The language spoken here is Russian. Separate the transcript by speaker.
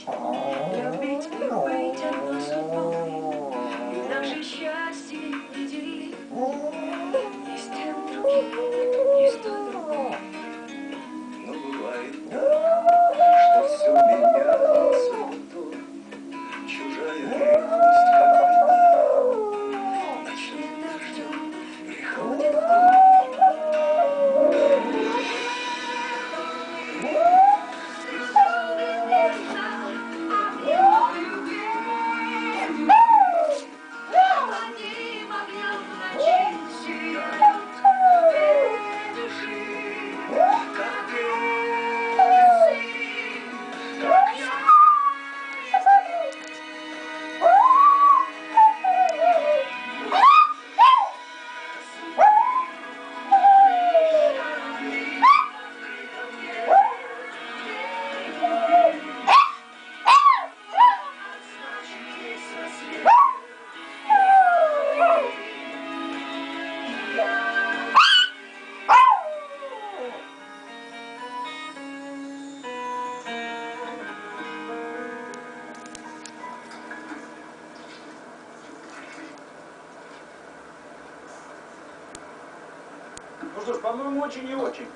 Speaker 1: жить, любить и быть одной. И наше счастье не делить ни другим, ни с.
Speaker 2: Но бывает что все вдруг. Чужая ревность, как дождем приходит в she
Speaker 3: Ну что ж, по-моему, очень и очень.